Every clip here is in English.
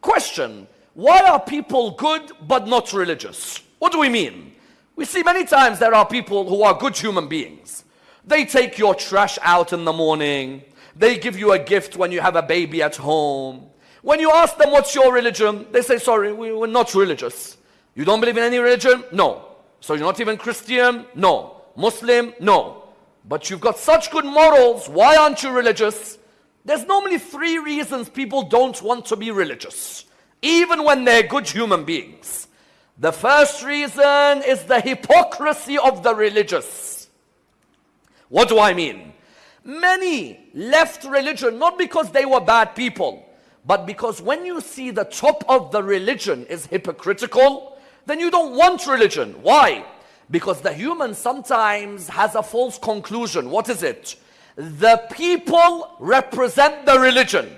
Question Why are people good but not religious? What do we mean? We see many times there are people who are good human beings. They take your trash out in the morning. They give you a gift when you have a baby at home. When you ask them what's your religion, they say, sorry, we, we're not religious. You don't believe in any religion? No. So you're not even Christian? No. Muslim? No. But you've got such good morals. Why aren't you religious? There's normally three reasons people don't want to be religious, even when they're good human beings. The first reason is the hypocrisy of the religious. What do I mean? Many left religion not because they were bad people, but because when you see the top of the religion is hypocritical, then you don't want religion. Why? Because the human sometimes has a false conclusion. What is it? The people represent the religion.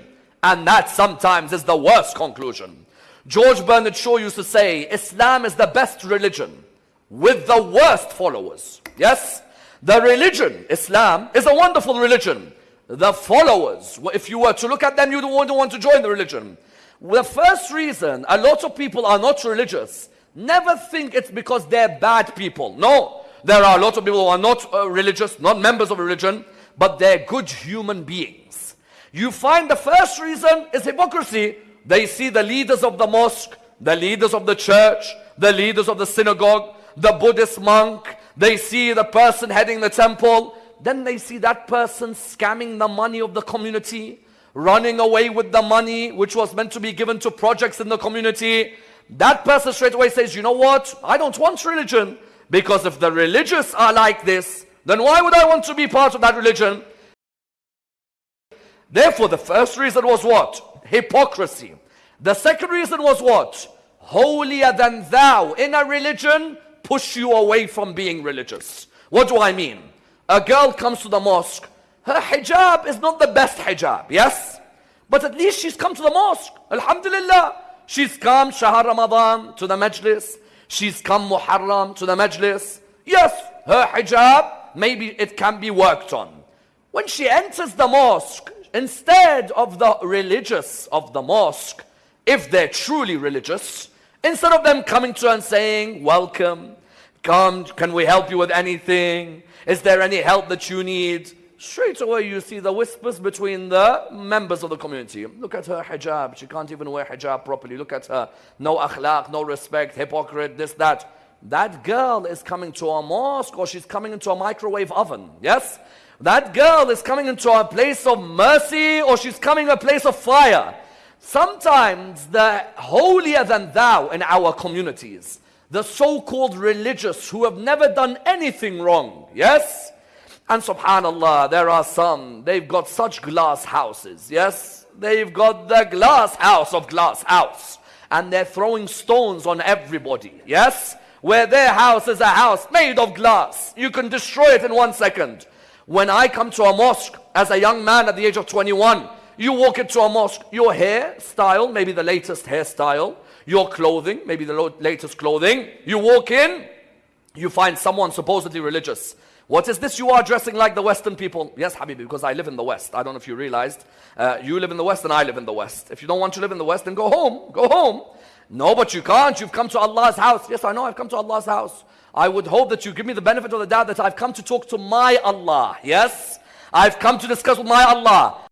And that sometimes is the worst conclusion. George Bernard Shaw used to say, Islam is the best religion with the worst followers. Yes? The religion, Islam, is a wonderful religion. The followers, if you were to look at them, you wouldn't want to join the religion. The first reason a lot of people are not religious, never think it's because they're bad people. No, there are a lot of people who are not uh, religious, not members of religion, but they're good human beings. You find the first reason is hypocrisy. They see the leaders of the mosque, the leaders of the church, the leaders of the synagogue, the Buddhist monk, they see the person heading the temple. Then they see that person scamming the money of the community, running away with the money which was meant to be given to projects in the community. That person straight away says, you know what? I don't want religion. Because if the religious are like this, then why would I want to be part of that religion? Therefore, the first reason was what? Hypocrisy. The second reason was what? Holier than thou. In a religion, push you away from being religious. What do I mean? A girl comes to the mosque, her hijab is not the best hijab, yes? But at least she's come to the mosque. Alhamdulillah. She's come Shahar Ramadan to the majlis. She's come Muharram to the majlis. Yes, her hijab, maybe it can be worked on. When she enters the mosque, instead of the religious of the mosque, if they're truly religious, Instead of them coming to her and saying, welcome, come, can we help you with anything? Is there any help that you need? Straight away you see the whispers between the members of the community. Look at her hijab. She can't even wear hijab properly. Look at her. No akhlaq, no respect, hypocrite, this, that. That girl is coming to a mosque or she's coming into a microwave oven. Yes? That girl is coming into a place of mercy or she's coming a place of fire. Sometimes the holier than thou in our communities, the so-called religious who have never done anything wrong, yes? And subhanallah, there are some, they've got such glass houses, yes? They've got the glass house of glass house. And they're throwing stones on everybody, yes? Where their house is a house made of glass. You can destroy it in one second. When I come to a mosque as a young man at the age of 21, you walk into a mosque, your hair style, maybe the latest hairstyle, your clothing, maybe the latest clothing. You walk in, you find someone supposedly religious. What is this you are dressing like the Western people? Yes, Habibi, because I live in the West. I don't know if you realized. Uh, you live in the West and I live in the West. If you don't want to live in the West, then go home. Go home. No, but you can't. You've come to Allah's house. Yes, I know I've come to Allah's house. I would hope that you give me the benefit of the doubt that I've come to talk to my Allah. Yes? I've come to discuss with my Allah.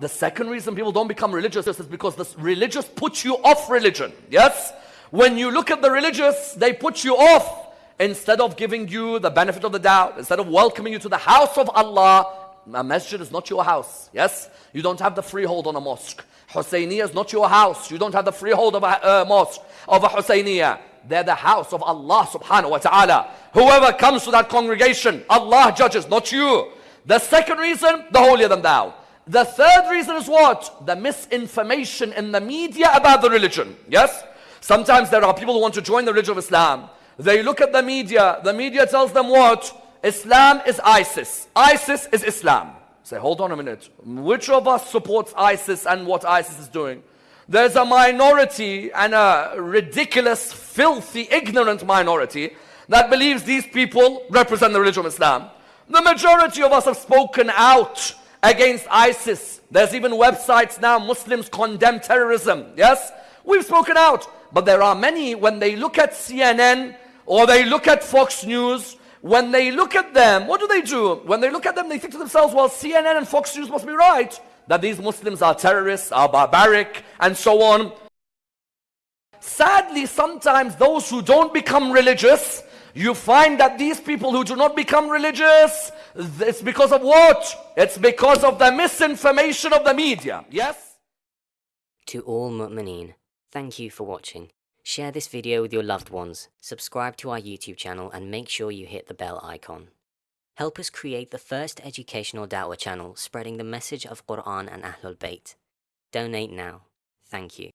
The second reason people don't become religious is because the religious put you off religion. Yes? When you look at the religious, they put you off. Instead of giving you the benefit of the doubt, instead of welcoming you to the house of Allah, a masjid is not your house. Yes? You don't have the freehold on a mosque. Husayniyah is not your house. You don't have the freehold of a uh, mosque, of a Husayniyah. They're the house of Allah subhanahu wa ta'ala. Whoever comes to that congregation, Allah judges, not you. The second reason, the holier than thou. The third reason is what? The misinformation in the media about the religion. Yes? Sometimes there are people who want to join the religion of Islam. They look at the media. The media tells them what? Islam is ISIS. ISIS is Islam. Say, hold on a minute. Which of us supports ISIS and what ISIS is doing? There's a minority and a ridiculous, filthy, ignorant minority that believes these people represent the religion of Islam. The majority of us have spoken out against ISIS. There's even websites now, Muslims condemn terrorism. Yes? We've spoken out. But there are many, when they look at CNN or they look at Fox News, when they look at them, what do they do? When they look at them, they think to themselves, well, CNN and Fox News must be right. That these Muslims are terrorists, are barbaric, and so on. Sadly, sometimes those who don't become religious, you find that these people who do not become religious, it's because of what? It's because of the misinformation of the media. Yes? To all mu'mineen, thank you for watching. Share this video with your loved ones, subscribe to our YouTube channel and make sure you hit the bell icon. Help us create the first educational da'wah channel spreading the message of Quran and Ahlul Bayt. Donate now. Thank you.